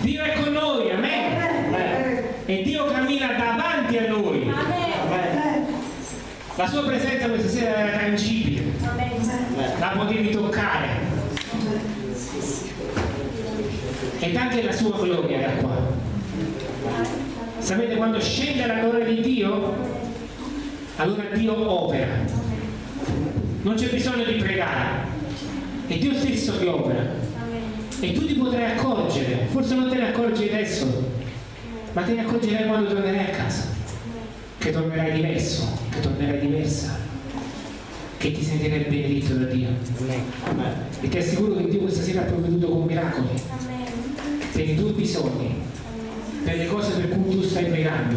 Dio è con noi, amen. E Dio cammina davanti a noi. La sua presenza questa sera era tangibile, la potevi toccare. Ed anche la sua gloria era qua. Sapete quando scende la gloria di Dio? Allora Dio opera. Non c'è bisogno di pregare. È Dio stesso che opera. E tu ti potrai accorgere, forse non te ne accorgi adesso, ma te ne accorgerai quando tornerai a casa, che tornerai diverso, che tornerai diversa, che ti sentirai benedetto da Dio. E ti assicuro che Dio questa sera ha provveduto con miracoli per i tuoi bisogni, per le cose per cui tu stai pregando,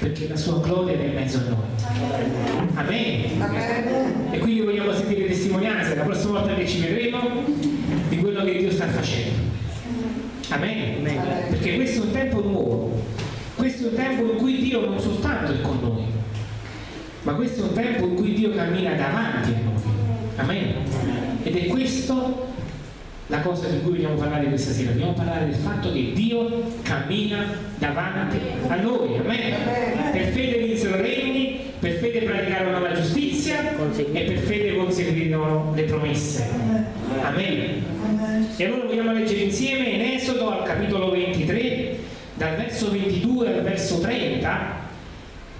perché la sua gloria è in mezzo a noi. Amen. E quindi vogliamo sentire testimonianze la prossima volta che ci vedremo di quello che Dio sta facendo. Amen. Perché questo è un tempo nuovo, questo è un tempo in cui Dio non soltanto è con noi, ma questo è un tempo in cui Dio cammina davanti a noi. Amen. Ed è questo la cosa di cui vogliamo parlare questa sera. Vogliamo parlare del fatto che Dio cammina davanti a noi. Amen. Per fede vinsero regni, per fede praticarono la giustizia e per fede conseguirono le promesse. Amen. E allora vogliamo leggere insieme in Esodo al capitolo 23, dal verso 22 al verso 30,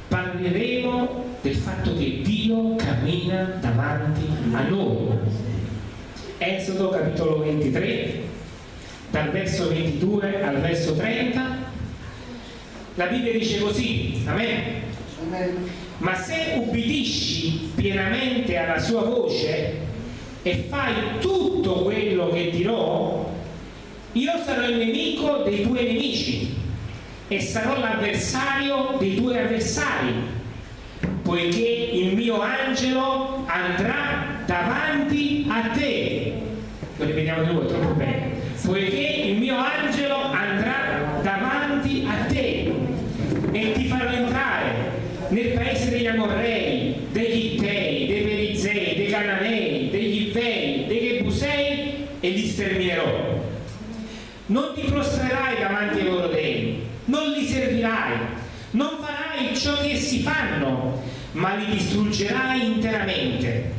parleremo del fatto che Dio cammina davanti a noi. Esodo capitolo 23, dal verso 22 al verso 30, la Bibbia dice così, amen. Ma se ubbidisci pienamente alla sua voce e fai tutto quello che dirò, io sarò il nemico dei tuoi nemici e sarò l'avversario dei tuoi avversari, poiché il mio angelo andrà davanti a te. Lo ripetiamo di nuovo, troppo bene. Poiché il mio angelo andrà davanti a te e ti farò entrare nel paese degli Amorrei, degli Ittei, dei Perizei, dei Cananei, degli Ivei, dei Gebusei e li sterminerò. Non ti prostrerai davanti ai loro dei, non li servirai, non farai ciò che essi fanno, ma li distruggerai interamente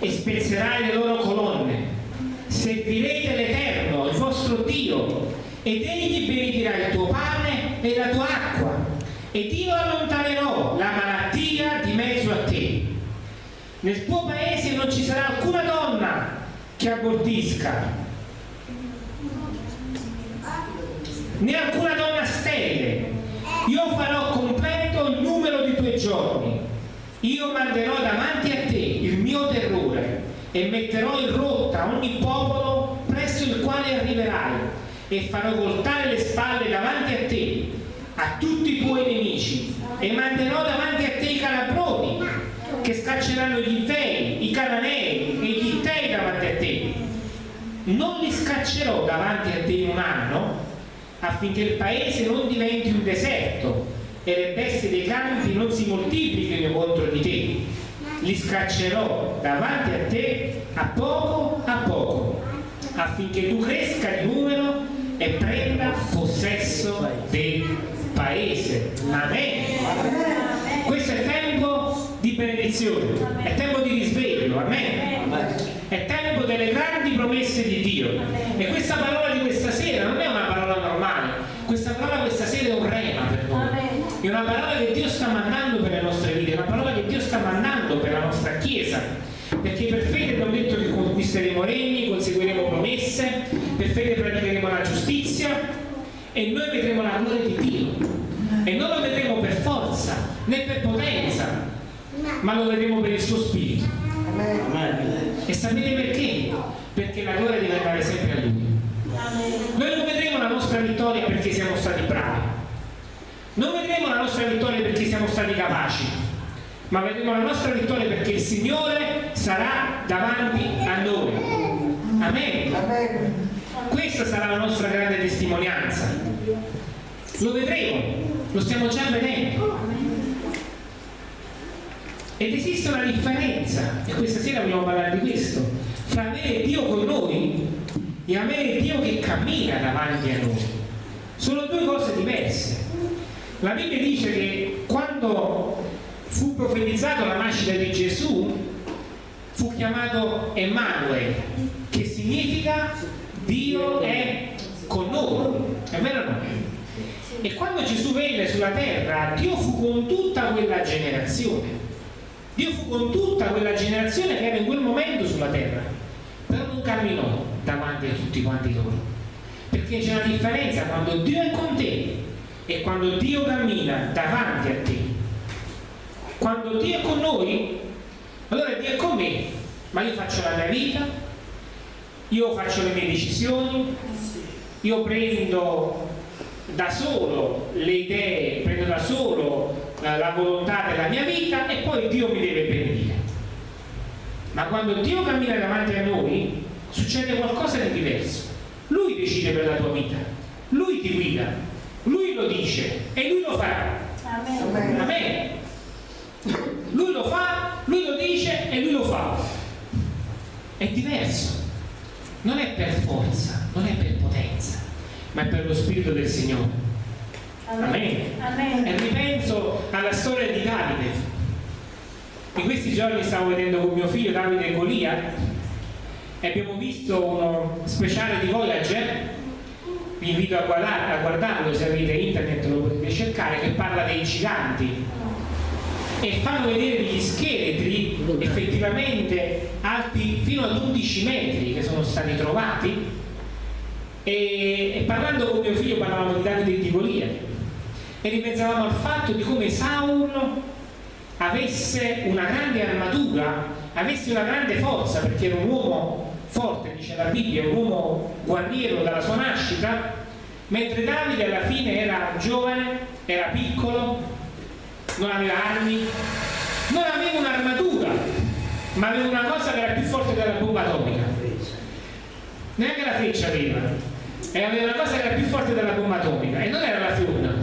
e spezzerai le loro colonne. Servirete l'Eterno, il vostro Dio, ed egli benedirà il tuo pane e la tua acqua, ed io allontanerò la malattia di mezzo a te. Nel tuo paese non ci sarà alcuna donna che abortisca, né alcuna donna sterile. Io farò completo il numero di tuoi giorni. Io manderò davanti a te il mio terrore e metterò in rotta ogni popolo presso il quale arriverai e farò voltare le spalle davanti a te, a tutti i tuoi nemici e manderò davanti a te i calabroni che scacceranno gli Ifei, i Cananei e gli Ittei davanti a te. Non li scaccerò davanti a te in un anno affinché il paese non diventi un deserto e le bestie dei campi non si moltiplichino contro di te li scaccerò davanti a te a poco a poco, affinché tu cresca di numero e prenda possesso del paese. Amen. Questo è tempo di benedizione, è tempo di risveglio, amen. È tempo delle grandi promesse di Dio. E questa parola di questa sera non è una parola normale, questa parola questa sera è un rema per noi. È una parola che Dio sta mandando per le nostre vite, è una parola che Dio sta mandando per la nostra Chiesa. Perché per fede abbiamo detto che conquisteremo regni, conseguiremo promesse, per fede praticheremo la giustizia e noi vedremo la gloria di Dio. E non lo vedremo per forza né per potenza, ma lo vedremo per il suo spirito. E sapete perché? Perché la gloria deve andare sempre a Lui. Noi non vedremo la nostra vittoria perché siamo stati bravi, non vedremo la nostra vittoria perché siamo stati capaci, ma vedremo la nostra vittoria perché il Signore sarà davanti a noi. Amen. Questa sarà la nostra grande testimonianza. Lo vedremo, lo stiamo già vedendo. Ed esiste una differenza, e questa sera vogliamo parlare di questo, fra avere Dio con noi e avere Dio che cammina davanti a noi. Sono due cose diverse. La Bibbia dice che quando fu profetizzato la nascita di Gesù, fu chiamato Emanuele, che significa Dio è con noi. È vero o no? E quando Gesù venne sulla terra, Dio fu con tutta quella generazione. Dio fu con tutta quella generazione che era in quel momento sulla terra, però non camminò davanti a tutti quanti loro. Perché c'è una differenza quando Dio è con te e quando Dio cammina davanti a te. Quando Dio è con noi, allora Dio è con me, ma io faccio la mia vita, io faccio le mie decisioni, io prendo da solo le idee, prendo da solo eh, la volontà della mia vita e poi Dio mi deve benedire. Ma quando Dio cammina davanti a noi, succede qualcosa di diverso. Lui decide per la tua vita, lui ti guida, lui lo dice e lui lo farà. Amen. Amen. Lui lo fa, lui lo dice e lui lo fa. È diverso. Non è per forza, non è per potenza, ma è per lo Spirito del Signore. Amen. Amen. E ripenso alla storia di Davide. In questi giorni stavo vedendo con mio figlio Davide e Golia e abbiamo visto uno speciale di Voyager vi invito a, guardarlo se avete internet lo potete cercare che parla dei giganti e fanno vedere degli scheletri effettivamente alti fino ad 11 metri che sono stati trovati. E, e parlando con mio figlio parlavamo di Davide di Golia e ripensavamo al fatto di come Saulo avesse una grande armatura avesse una grande forza perché era un uomo forte, dice la Bibbia, un uomo guerriero dalla sua nascita, mentre Davide alla fine era giovane, era piccolo, non aveva armi, non aveva un'armatura, ma aveva una cosa che era più forte della bomba atomica. Neanche la freccia aveva, e aveva una cosa che era più forte della bomba atomica, e non era la fionna,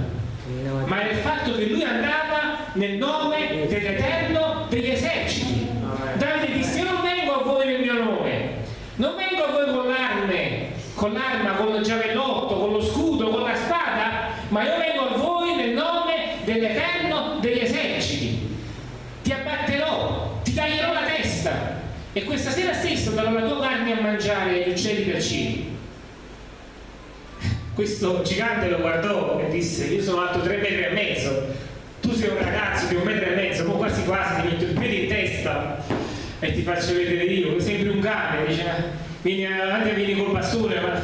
ma era il fatto che lui andava nel nome dell'Eterno degli eserciti. Davide disse, io non vengo a voi nel mio nome, non vengo a voi con l'arme, con l'arma, con il giavellotto, con lo scudo, con la spada, ma io vengo a voi nel nome dell'Eterno degli eserciti. Ti abbatterò, ti taglierò la testa e questa sera stessa darò la tua carne a mangiare gli uccelli per cieli. Questo gigante lo guardò e disse, io sono alto tre metri e mezzo, tu sei un ragazzo di un metro e mezzo, poi quasi quasi ti metto il piede in testa e ti faccio vedere io, sembri un cane, dice, vieni avanti vieni col pastore, ma...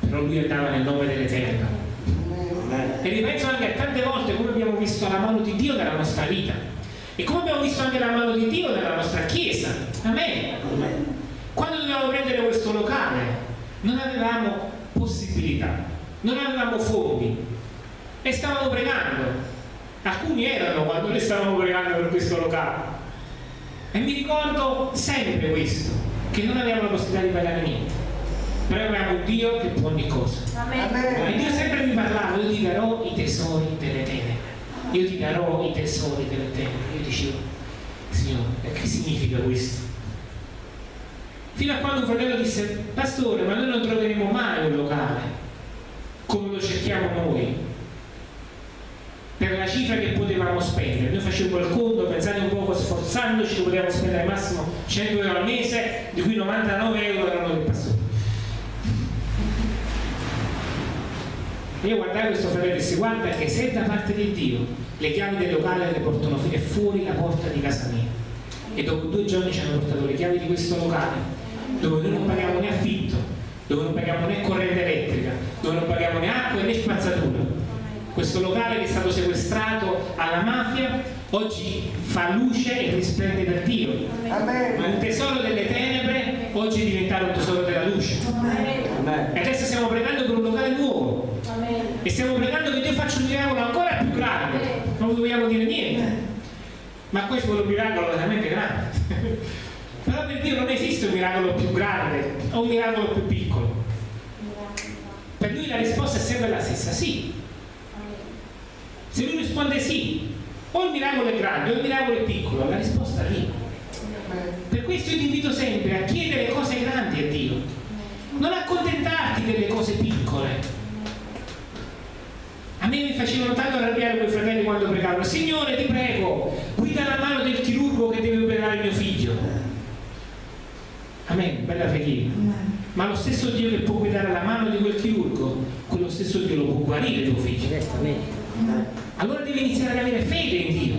però lui andava nel nome dell'Eterno. E ripenso anche a tante volte come abbiamo visto la mano di Dio nella nostra vita e come abbiamo visto anche la mano di Dio nella nostra Chiesa. Amen. Quando dovevamo prendere questo locale non avevamo possibilità, non avevamo fondi. E stavamo pregando. Alcuni erano quando noi stavamo pregando per questo locale. E mi ricordo sempre questo che non avevamo la possibilità di pagare niente. Però avevamo Dio che può ogni cosa. Amen. e Dio sempre mi parlava io ti darò i tesori delle tenebre io ti darò i tesori delle tenebre io dicevo Signore che significa questo? fino a quando un fratello disse pastore ma noi non troveremo mai un locale come lo cerchiamo noi per la cifra che potevamo spendere. Noi facevamo il conto, pensate un po' sforzandoci, potevamo spendere al massimo 100 euro al mese, di cui 99 euro erano Io guardai questo fratello e dissi guarda che se da parte di Dio le chiavi del locale le portano fino fuori la porta di casa mia e dopo due giorni ci hanno portato le chiavi di questo locale dove noi non paghiamo né affitto, dove non paghiamo né corrente elettrica, dove non paghiamo né acqua né spazzatura questo locale che è stato sequestrato alla mafia oggi fa luce e risplende per Dio Amen. ma un tesoro delle tenebre oggi è diventato un tesoro della luce Amen. e adesso stiamo pregando per un locale nuovo. E stiamo pregando che Dio faccia un miracolo ancora più grande. Non vogliamo dire niente. Ma ci vuole un miracolo veramente grande. Però per Dio non esiste un miracolo più grande o un miracolo più piccolo. Per lui la risposta è sempre la stessa sì. Se lui risponde sì, o il miracolo è grande o il miracolo è piccolo, la risposta è lì. Per questo io ti invito sempre a chiedere cose grandi a Dio, non accontentarti delle cose piccole. Mi facevano tanto arrabbiare quei fratelli quando pregavano, Signore ti prego, guida la mano del chirurgo che deve operare mio figlio. Amen, bella preghiera. Ma lo stesso Dio che può guidare la mano di quel chirurgo, quello stesso Dio lo può guarire tuo figlio. Allora devi iniziare ad avere fede in Dio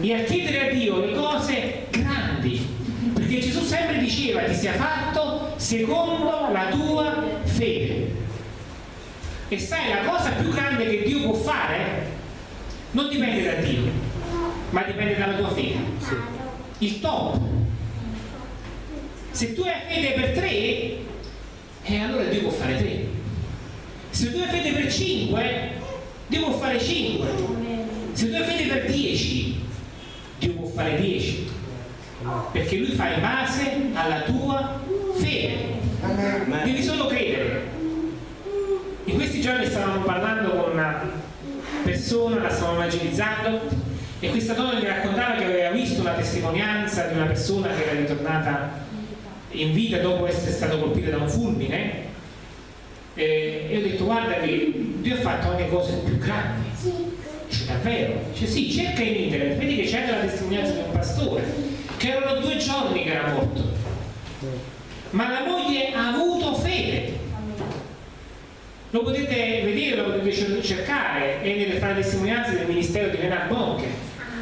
e a chiedere a Dio le cose grandi, perché Gesù sempre diceva ti sia fatto secondo la tua fede. E sai, la cosa più grande che Dio può fare non dipende da Dio, ma dipende dalla tua fede. Il top. Se tu hai fede per tre, eh, allora Dio può fare tre. Se tu hai fede per cinque, Dio può fare cinque. Se tu hai fede per dieci, Dio può fare 10 perché lui fa in base alla tua fede devi solo credere in questi giorni stavamo parlando con una persona la stavamo evangelizzando e questa donna mi raccontava che aveva visto la testimonianza di una persona che era ritornata in vita dopo essere stata colpita da un fulmine e io ho detto guarda che Dio ha fatto anche cose più grandi Dice davvero? Dice sì, cerca in internet, vedi che c'è la testimonianza di un pastore, che erano due giorni che era morto. Ma la moglie ha avuto. Lo potete vedere, lo potete cercare, è nelle fra testimonianze del ministero di Renat Bonke.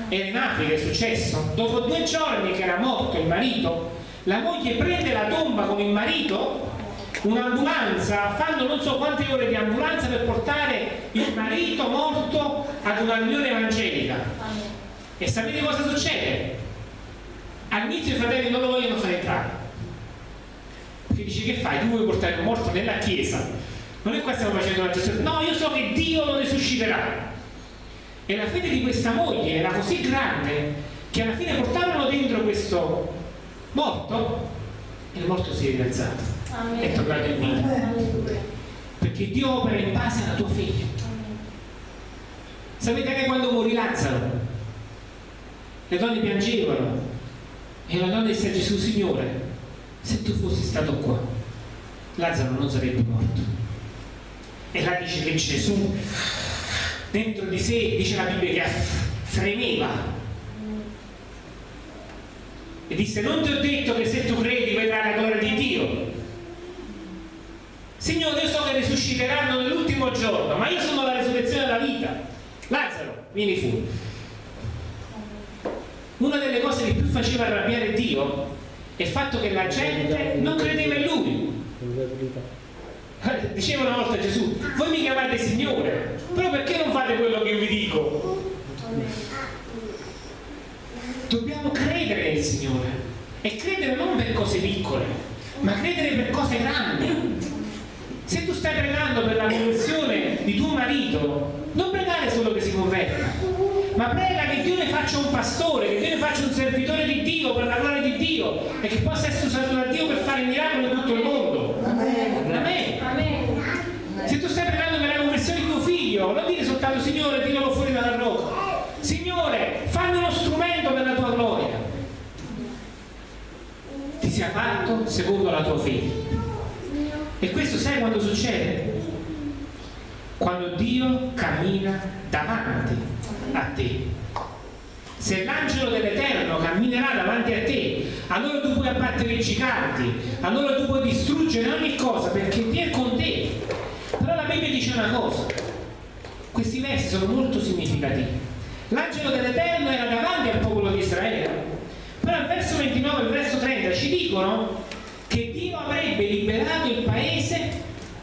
Era in Africa è successo. Dopo due giorni che era morto il marito, la moglie prende la tomba con il marito un'ambulanza, fanno non so quante ore di ambulanza per portare il marito morto ad una riunione evangelica. E sapete cosa succede? All'inizio i fratelli non lo vogliono fare entrare. Perché dice che fai? Tu vuoi portare un morto nella chiesa. Non è qua stiamo facendo una gestione. No, io so che Dio lo risusciterà. E la fede di questa moglie era così grande che alla fine portarono dentro questo morto e il morto si è rialzato è tornato in vita. Perché Dio opera in base alla tua fede. Sapete che quando morì Lazzaro, le donne piangevano e la donna disse a Gesù, Signore, se tu fossi stato qua, Lazzaro non sarebbe morto. E là dice che Gesù dentro di sé, dice la Bibbia, che fremeva e disse non ti ho detto che se tu credi vedrai la gloria di Dio Signore, io so che risusciteranno nell'ultimo giorno, ma io sono la risurrezione della vita. Lazzaro, vieni fuori. Una delle cose che più faceva arrabbiare Dio è il fatto che la gente non credeva in lui. Diceva una volta Gesù, voi mi chiamate Signore, però perché non fate quello che vi dico? Dobbiamo credere nel Signore e credere non per cose piccole, ma credere per cose grandi. Se tu stai pregando per la conversione di tuo marito, non pregare solo che si converta, ma prega che Dio ne faccia un pastore, che Dio ne faccia un servitore di Dio per la gloria di Dio e che possa essere usato da Dio per fare miracoli in tutto il mondo. Se tu stai pregando per la conversione di tuo figlio, non dire soltanto Signore, tiralo fuori dalla rocca. Signore, fammi uno strumento per la tua gloria. Ti sia fatto secondo la tua fede. E questo sai quando succede? Quando Dio cammina davanti a te. Se l'angelo dell'Eterno camminerà davanti a te, allora tu puoi abbattere i giganti, allora tu puoi distruggere ogni cosa perché Dio è con te. Però la Bibbia dice una cosa, questi versi sono molto significativi. L'angelo dell'Eterno era davanti al popolo di Israele, però al verso 29 e al verso 30 ci dicono che Dio avrebbe liberato il paese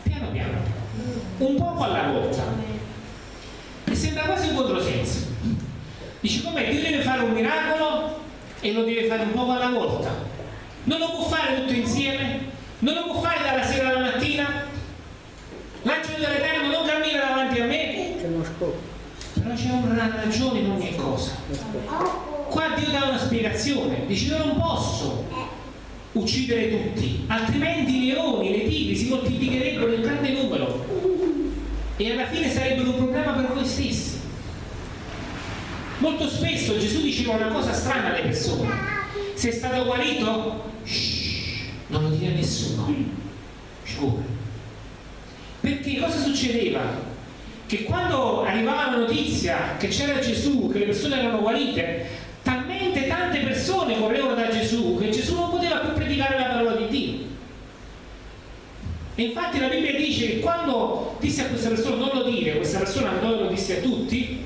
piano piano, un poco alla volta. E sembra quasi un controsenso. Dice com'è? Dio deve fare un miracolo e lo deve fare un poco alla volta. Non lo può fare tutto insieme? Non lo può fare dalla sera alla mattina? L'angelo dell'Eterno non cammina davanti a me? Una ragione in ogni cosa. Qua Dio dà una spiegazione, dice io non posso uccidere tutti, altrimenti i leoni, le tigri si moltiplicherebbero in grande numero e alla fine sarebbero un problema per voi stessi. Molto spesso Gesù diceva una cosa strana alle persone, Sei stato guarito? Shh, non lo dire a nessuno. Sicuro. Perché cosa succedeva? Che quando arrivava la notizia che c'era Gesù, che le persone erano guarite, talmente tante persone correvano da Gesù che Gesù non poteva più predicare la parola di Dio. E infatti la Bibbia dice che quando disse a questa persona non lo dire, questa persona andò e lo disse a tutti,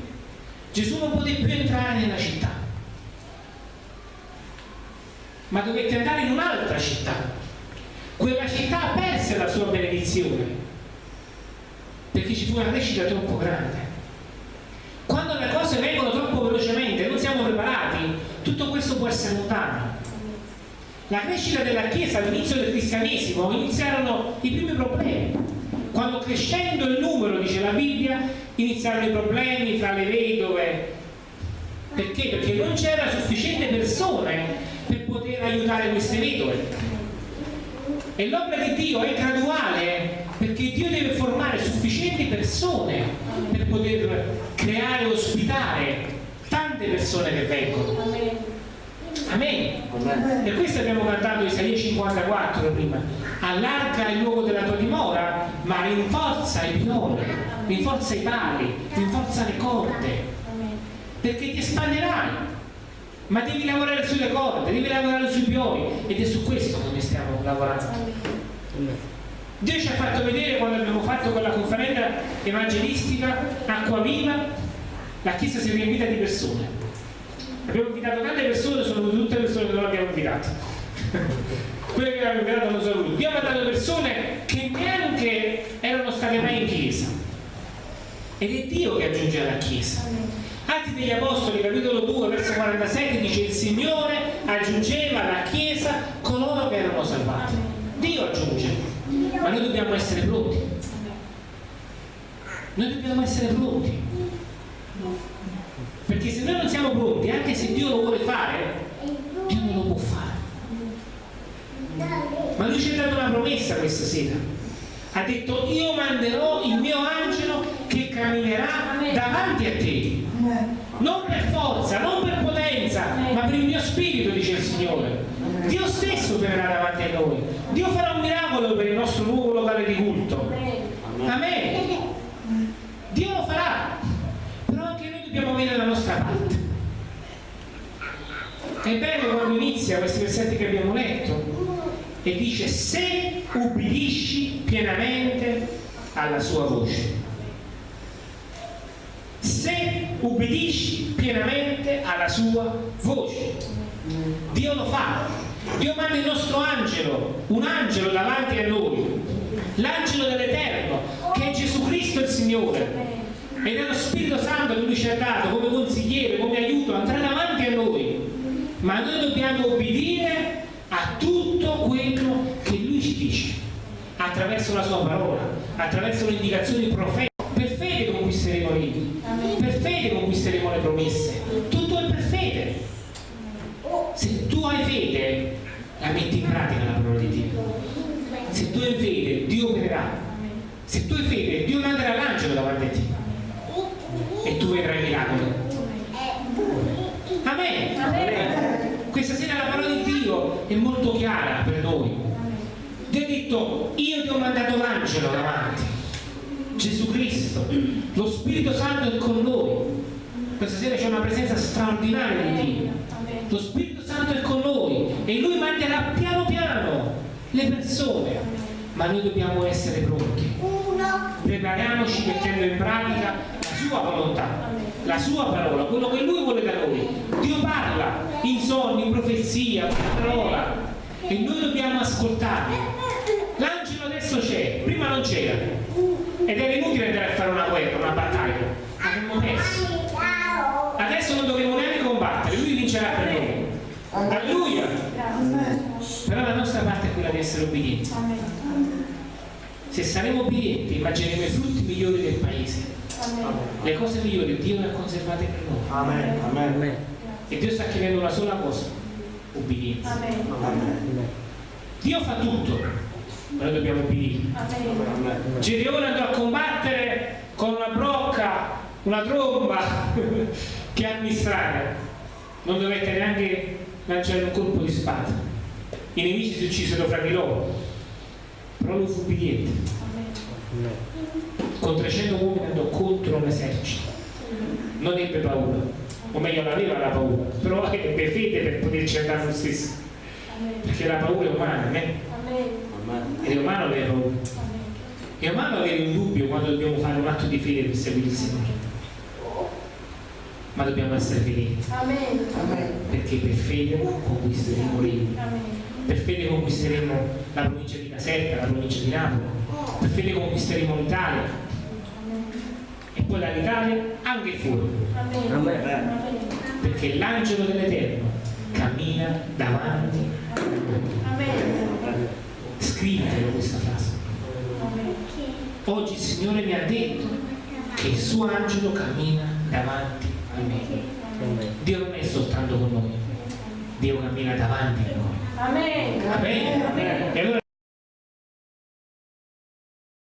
Gesù non poté più entrare nella città, ma dovette andare in un'altra città. Quella città perse la sua benedizione, perché ci fu una crescita troppo grande. Quando le cose vengono troppo velocemente, non siamo preparati, tutto questo può essere lontano. La crescita della Chiesa all'inizio del cristianesimo iniziarono i primi problemi. Quando crescendo il numero, dice la Bibbia, iniziarono i problemi fra le vedove. Perché? Perché non c'era sufficiente persone per poter aiutare queste vedove. E l'opera di Dio è graduale perché Dio deve formare sufficienti persone per poter creare e ospitare tante persone che vengono. Amen. Per questo abbiamo cantato Isaia 54 prima. Allarga il luogo della tua dimora, ma rinforza i piloni, rinforza i pali, rinforza le corde. Perché ti espanderai. Ma devi lavorare sulle corde, devi lavorare sui pioni. Ed è su questo che noi stiamo lavorando. Dio ci ha fatto vedere quando abbiamo fatto quella conferenza evangelistica Acqua Viva, la Chiesa si è riempita di persone. Abbiamo invitato tante persone sono tutte le persone che non abbiamo invitato. Quelle che abbiamo invitato non sono venute. Abbiamo mandato persone che neanche erano state mai in chiesa. Ed è Dio che aggiunge alla chiesa. Atti degli Apostoli capitolo 2 verso 47 dice il Signore aggiungeva alla chiesa coloro che erano salvati. Dio aggiunge noi dobbiamo essere pronti noi dobbiamo essere pronti perché se noi non siamo pronti, anche se Dio lo vuole fare, Dio non lo può fare. Ma lui ci ha dato una promessa questa sera. Ha detto io manderò il mio angelo che camminerà davanti a te. Non per forza, non per potenza, ma per il mio spirito, dice il Signore. Dio stesso verrà davanti a noi. Dio farà un miracolo per il nostro nuovo locale di culto. Amen. Dio lo farà dobbiamo avere la nostra parte. È bello quando inizia questi versetti che abbiamo letto e dice se ubbidisci pienamente alla sua voce. Se ubbidisci pienamente alla sua voce. Dio lo fa. Dio manda il nostro angelo, un angelo davanti a noi, l'angelo dell'Eterno, che è Gesù Cristo il Signore. Ed è lo Spirito Santo che lui ci ha dato come consigliere, come aiuto, andrà davanti a noi. Ma noi dobbiamo obbedire a tutto quello che lui ci dice attraverso la sua parola attraverso le indicazioni profetiche la metti in pratica la parola di Dio se tu hai fede Dio opererà se tu hai fede Dio manderà l'angelo davanti a te e tu vedrai miracoli. Amen. Amen. Questa sera la parola di Dio è molto chiara per noi. Dio ha detto, io ti ho mandato l'angelo davanti, Gesù Cristo, lo Spirito Santo è con noi. Questa sera c'è una presenza straordinaria di Dio. Lo Spirito Santo è con noi e Lui manderà piano piano le persone, ma noi dobbiamo essere pronti. Prepariamoci mettendo in pratica sua volontà, la sua parola, quello che lui vuole da noi. Dio parla in sogni, in profezia, la parola e noi dobbiamo ascoltare. L'angelo adesso c'è, prima non c'era ed era inutile andare a fare una guerra, una battaglia, avremmo perso. Adesso non dovremo neanche vincerà per noi. Alleluia! Però la nostra parte è quella di essere obbedienti. Se saremo obbedienti immagineremo i frutti migliori del paese le cose migliori Dio le ha conservate per noi. Amen. Amen. E Dio sta chiedendo una sola cosa, obbedienza. Amen. Dio fa tutto, ma noi dobbiamo obbedire. Gedeone andò a combattere con una brocca, una tromba che amministrare. Non dovette neanche lanciare un colpo di spada. I nemici si uccisero fra di loro, però lui fu obbediente. Con 300 uomini andò contro un esercito. Non ebbe paura, o meglio non aveva la paura, però ebbe fede per poterci andare lo stesso. Perché la paura è umana, eh? Ed è umano avere paura. È umano avere un dubbio quando dobbiamo fare un atto di fede per seguire il Signore. Ma dobbiamo essere fedeli. Perché per fede conquisteremo regni. Per fede conquisteremo la provincia di Caserta, la provincia di Napoli. Per fede conquisteremo l'Italia. E poi dall'Italia anche fuori. Perché l'angelo dell'Eterno cammina davanti. Scrivetelo questa frase. Oggi il Signore mi ha detto che il suo angelo cammina davanti a me. Dio non è soltanto con noi, Dio cammina davanti a noi. Amen. Amen.